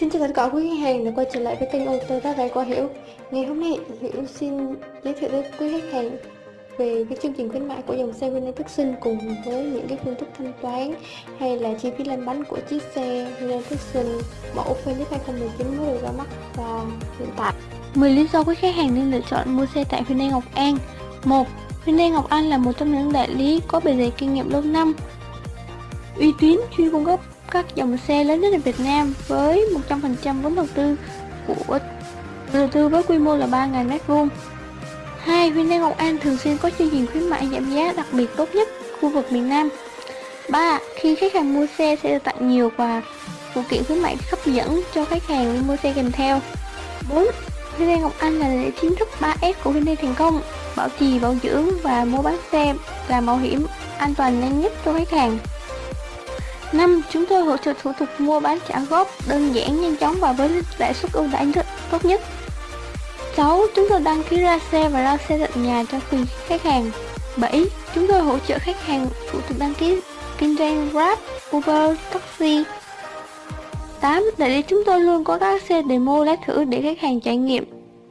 Xin chào tất cả quý khách hàng đã quay trở lại với kênh ô tô Tát qua Hiểu. Ngày hôm nay, Hiểu xin giới thiệu với quý khách hàng về cái chương trình khuyến mãi của dòng xe Hyundai Tucson cùng với những cái phương thức thanh toán hay là chi phí lăn bánh của chiếc xe Hyundai Tucson mẫu Felix 2019 mới được ra mắt và hiện tại. 10 lý do quý khách hàng nên lựa chọn mua xe tại Hyundai Ngọc An. 1. Hyundai Ngọc An là một trong những đại lý có bề dày kinh nghiệm lâu năm. Uy tín, chuyên cung cấp các dòng xe lớn nhất ở Việt Nam với 100% vốn đầu tư của đầu tư với quy mô là 3.000 m2. Hai, Hyundai Ngọc An thường xuyên có chương trình khuyến mại giảm giá đặc biệt tốt nhất khu vực miền Nam. 3. Khi khách hàng mua xe sẽ được tặng nhiều quà phụ kiện khuyến mại hấp dẫn cho khách hàng mua xe kèm theo. 4. Hyundai Ngọc Anh là lễ chính thức 3S của Hyundai thành công, bảo trì, bảo dưỡng và mua bán xe là bảo hiểm an toàn nhanh nhất cho khách hàng. 5. Chúng tôi hỗ trợ thủ tục mua bán trả góp đơn giản, nhanh chóng và với lãi suất ưu đãi tốt nhất. 6. Chúng tôi đăng ký ra xe và ra xe tận nhà cho từng khách hàng. 7. Chúng tôi hỗ trợ khách hàng thủ tục đăng ký kinh doanh Grab, Uber, taxi. 8. Đại lý chúng tôi luôn có các xe demo lái thử để khách hàng trải nghiệm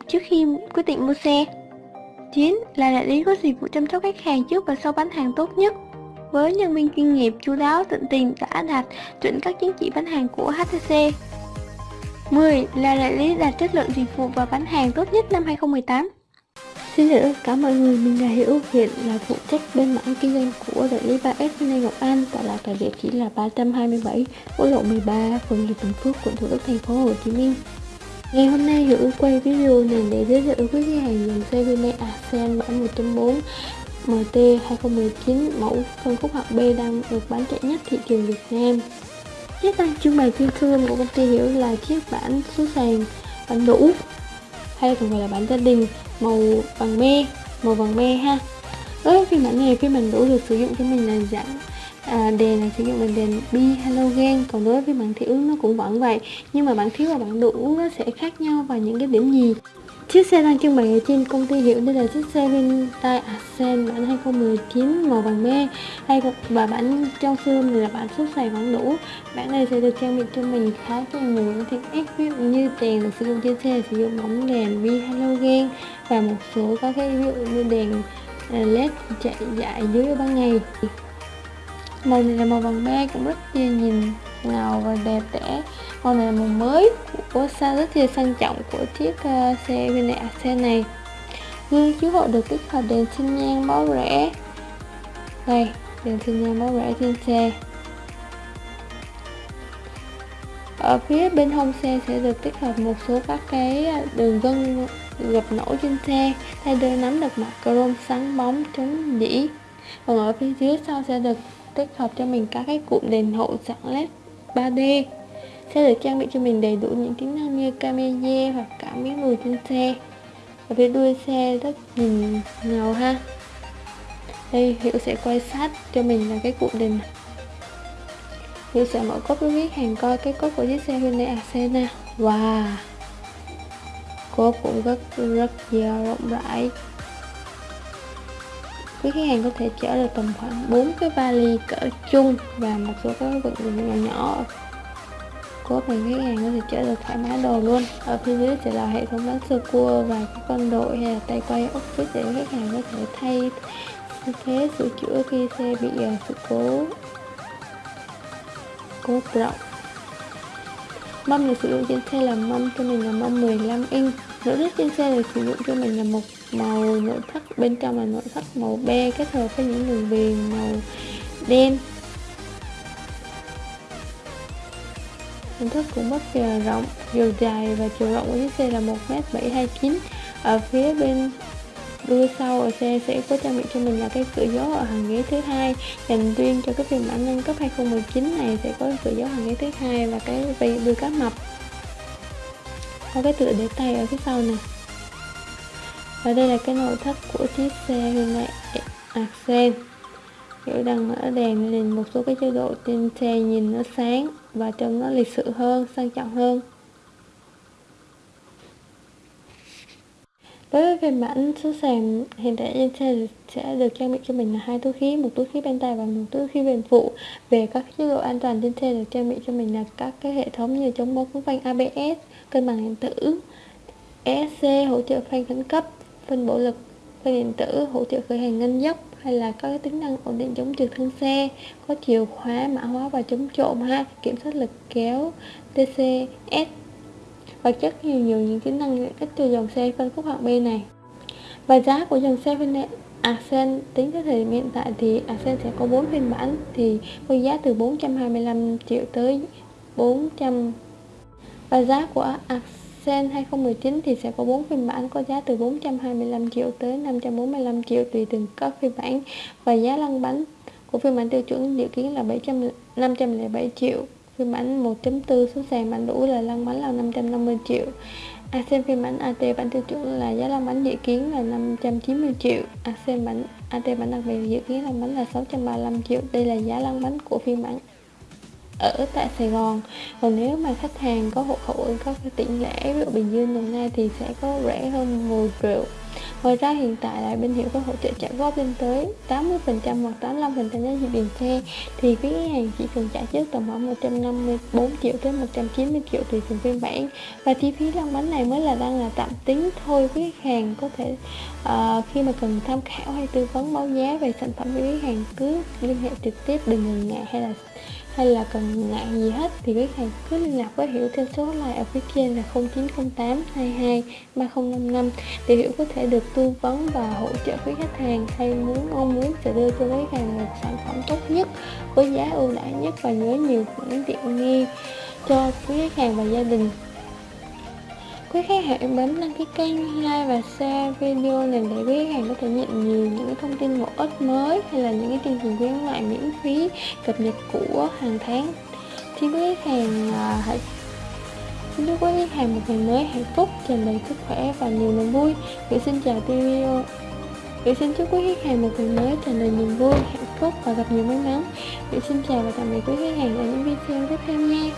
trước khi quyết định mua xe. 9. Là đại lý có dịch vụ chăm sóc khách hàng trước và sau bán hàng tốt nhất với nhân viên chuyên nghiệp chú đáo tận tình đã đạt chuẩn các chứng chỉ bán hàng của HTC. 10. Là đại lý đạt chất lượng dịch vụ và bán hàng tốt nhất năm 2018. Xin chào tất cả mọi người, mình là Hiếu, hiện là phụ trách bên mảng kinh doanh của đại lý 3S Lê Ngọc An tọa lạc tại địa chỉ là 327 quốc lộ 13 phường Hiệp Bình Phước, quận Thủ Đức, thành phố Hồ Chí Minh. Ngày hôm nay Hiểu quay video này để giới thiệu với khách hàng dòng xe Hyundai Accent bản 1.4 MT 2019 mẫu phân khúc hạng B đang được bán chạy nhất thị trường Việt Nam. Chiếc tăng trưng bày phiên cương của công ty Hiểu là chiếc bản số sàn bản đủ hay còn gọi là bản gia đình màu vàng me màu vàng me ha đối với phiên bản này phiên bản đủ được sử dụng cho mình là dạng à, đèn là sử dụng là đèn bi halogen còn đối với phiên bản thiếu nó cũng vẫn vậy nhưng mà bản thiếu và bản đủ nó sẽ khác nhau vào những cái điểm gì Chiếc xe đang trưng bày ở trên công ty hiệu đây là chiếc xe Hyundai Accent bản 2019 màu vàng me. Hay và bản trong xương này là bản xuất xài vẫn đủ. Bản này sẽ được trang bị cho mình khá cho nhiều những tiện ích, ví dụ như đèn được sử dụng trên xe, sử dụng bóng đèn, vi halogen và một số các cái ví dụ như đèn à, led chạy dại dưới ban ngày. Màu này là màu vàng me, cũng rất dễ nhìn ngầu và đẹp đẽ. Màu này là màu mới của xa rất là sang trọng của chiếc uh, xe Hyundai. xe này. Gương chiếu hậu được tích hợp đèn sinh nhan báo rẽ. Đây đèn sinh nhan báo rẽ trên xe. Ở phía bên hông xe sẽ được tích hợp một số các cái đường gân gập nổi trên xe thay đôi nắm được mặt chrome sáng bóng chống dỉ còn ở phía dưới sau sẽ được tích hợp cho mình các cái cụm đèn hậu sẵn led 3D sẽ được trang bị cho mình đầy đủ những tính năng như camera hoặc cả miếng lùi trên xe. Ở phía đuôi xe rất nhìn ngầu ha. Đây hiệu sẽ quay sát cho mình là cái cụm đèn Hiệu sẽ mở cốp với khách hàng coi cái cốp của chiếc xe Hyundai Accent Wow! Cốp cũng rất rất dao rộng rãi quý khách hàng có thể chở được tầm khoảng 4 cái vali cỡ chung và một số các vật dụng nhỏ nhỏ. Cốt này, khách hàng có thể chở được thoải mái đồ luôn. Ở phía dưới sẽ là hệ thống bán sơ cua và các con đội hay là tay quay ốc để khách hàng có thể thay thế sửa chữa khi xe bị ờ, sự cố cố rộng. Mâm được sử dụng trên xe là mâm cho mình là mâm 15 inch nội thất trên xe được sử dụng cho mình là một màu nội thất, bên trong là nội thất màu be kết hợp với những đường viền màu đen. Nội thất cũng rất là rộng, chiều dài và chiều rộng của chiếc xe là 1m729 ở phía bên đuôi sau ở xe sẽ có trang bị cho mình là cái cửa gió ở hàng ghế thứ hai. Dành riêng cho cái phiên bản nâng cấp 2019 này sẽ có cửa gió hàng ghế thứ hai và cái đuôi cá mập có cái tựa để tay ở phía sau này. Và đây là cái nội thất của chiếc xe Hyundai Accent à, kiểu đang mở đèn lên một số cái chế độ trên xe nhìn nó sáng và trông nó lịch sự hơn, sang trọng hơn. Với phiên bản số sàn hiện tại trên xe sẽ được trang bị cho mình là hai túi khí, một túi khí bên tay và một túi khí bên phụ. Về các chế độ an toàn trên xe được trang bị cho mình là các cái hệ thống như chống bó cứng phanh ABS cân bằng điện tử ESC hỗ trợ phanh khẩn cấp phân bổ lực, phanh điện tử hỗ trợ khởi hành ngân dốc, hay là các tính năng ổn định chống trượt thân xe, có chìa khóa mã hóa và chống trộm ha, kiểm soát lực kéo TCS và chất nhiều nhiều những tính năng cách từ dòng xe phân khúc hạng B này. Và giá của dòng xe phân Accent tính tới thời điểm hiện tại thì Accent sẽ có 4 phiên bản thì với giá từ 425 triệu tới 400 và giá của Accent 2019 thì sẽ có 4 phiên bản có giá từ 425 triệu tới 545 triệu tùy từng các phiên bản. Và giá lăn bánh của phiên bản tiêu chuẩn dự kiến là 700 507 triệu phiên bản 1.4 số sàn bản đủ là lăn bánh là 550 triệu. À, ASEAN phiên bản AT bản tiêu chuẩn là giá lăn bánh dự kiến là 590 triệu. ASEAN bản AT bản đặc biệt dự kiến lăn bánh là 635 triệu. Đây là giá lăn bánh của phiên bản ở tại Sài Gòn. Còn nếu mà khách hàng có hộ khẩu, có cái tỉnh lẻ, ví dụ Bình Dương, Đồng Nai thì sẽ có rẻ hơn 10 triệu. Ngoài ra hiện tại là bên hiệu có hỗ trợ trả góp lên tới 80% hoặc 85% giá trị tiền xe thì quý khách hàng chỉ cần trả trước tầm khoảng 154 triệu tới 190 triệu tùy từng phiên bản. Và chi phí lăn bánh này mới là đang là tạm tính thôi. Quý khách hàng có thể uh, khi mà cần tham khảo hay tư vấn báo giá về sản phẩm với khách hàng cứ liên hệ trực tiếp đừng ngần ngại hay là hay là cần ngại gì hết, thì quý khách hàng cứ liên lạc với Hiểu theo số hotline ở phía trên là 0908 22 3055 để Hiểu có thể được tư vấn và hỗ trợ quý khách hàng hay muốn, mong muốn sẽ đưa cho quý khách hàng một sản phẩm tốt nhất, với giá ưu đãi nhất và nhớ nhiều những tiện nghi cho quý khách hàng và gia đình quý khách hãy bấm đăng ký kênh, like và share video này để quý khách hàng có thể nhận nhiều những thông tin bổ ích mới hay là những cái chương trình khuyến mại miễn phí cập nhật của hàng tháng. Xin quý khách hàng à, hãy xin chúc quý khách hàng một ngày mới hạnh phúc, tràn đầy sức khỏe và nhiều niềm vui. Gửi xin chào video. Gửi xin chúc quý khách hàng một ngày mới tràn đầy niềm vui, hạnh phúc và gặp nhiều may mắn. Gửi xin chào và tạm biệt quý khách hàng ở những video tiếp theo nha.